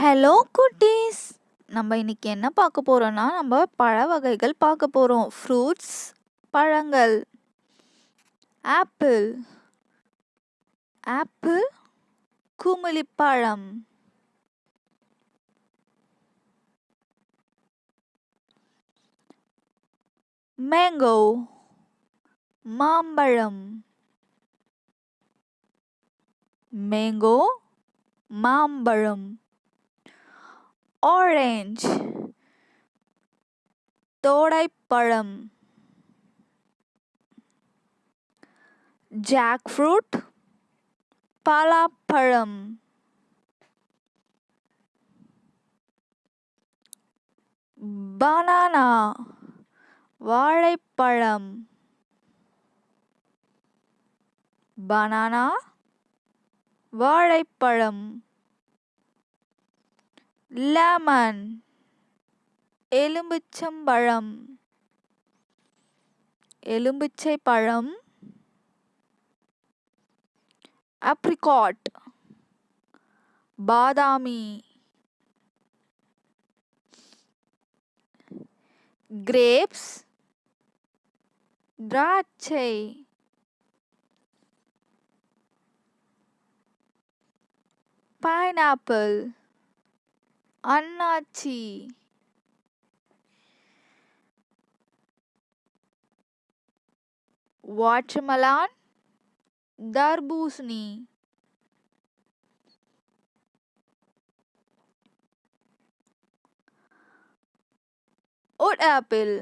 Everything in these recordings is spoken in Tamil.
ஹலோ குட்டீஸ் நம்ம இன்னைக்கு என்ன பார்க்க போறோம்னா நம்ம பழ வகைகள் பார்க்க போறோம். ஃப்ரூட்ஸ் பழங்கள். ஆப்பிள் ஆப்பிள் குமிழிப்பழம் மேங்கோ மாம்பழம். மேங்கோ மாம்பழம். ஆரஞ்சு தோடைப்பழம் ஜாக் ஃப்ரூட் பலாப்பழம் பனானா வாழைப்பழம் பனானா வாழைப்பழம் லெமன் எலுமிச்சம்பழம் எலும்பிச்சை பழம் ஆப்ரிகாட் பாதாமி கிரேப்ஸ் திராட்சை பைனாப்பிள். அன்னாச்சி வாட்டர்மெலான் தர்பூசணி உட் ஆப்பிள்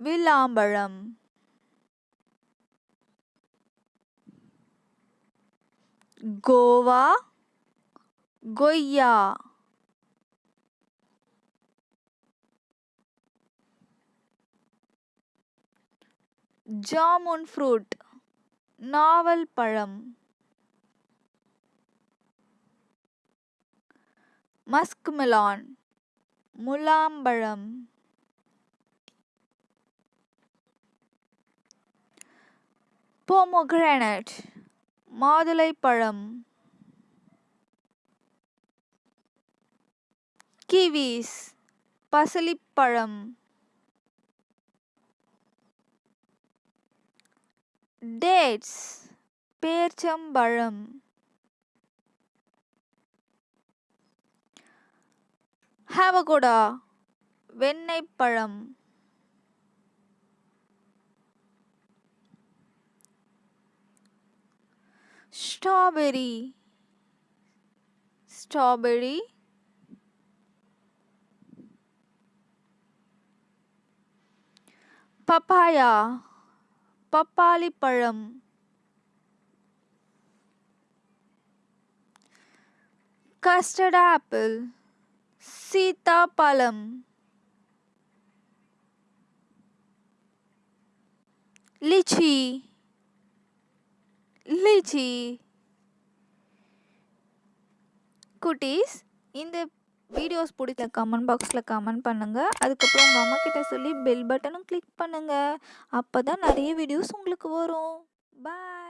வில்லாம்பழம் கோவா கொய்யா ஜாமுன் ஃப்ரூட் நாவல் பழம் மஸ்க் மிலான் முலாம்பழம் போமோகிரானட் மாதுளைப்பழம் kiwis பசலிப்பழம் dates பேர்ச்சம்பழம் ஹாவகோடா வெண்ணெய்ப்பழம் strawberry strawberry papaya பப்பாளி பழம் கஸ்டர்ட் ஆப்பிள் சீத்தாப்பழம். லிச்சி. லிச்சி. குட்டீஸ் இந்த வீடியோஸ் பிடிச்ச கமெண்ட் பாக்ஸில் கமெண்ட் பண்ணுங்கள் அதுக்கப்புறம் உங்கள் அம்மாக்கிட்ட சொல்லி பெல் பட்டனும் கிளிக் பண்ணுங்கள் அப்போ தான் நிறைய வீடியோஸ் உங்களுக்கு வரும். பாய்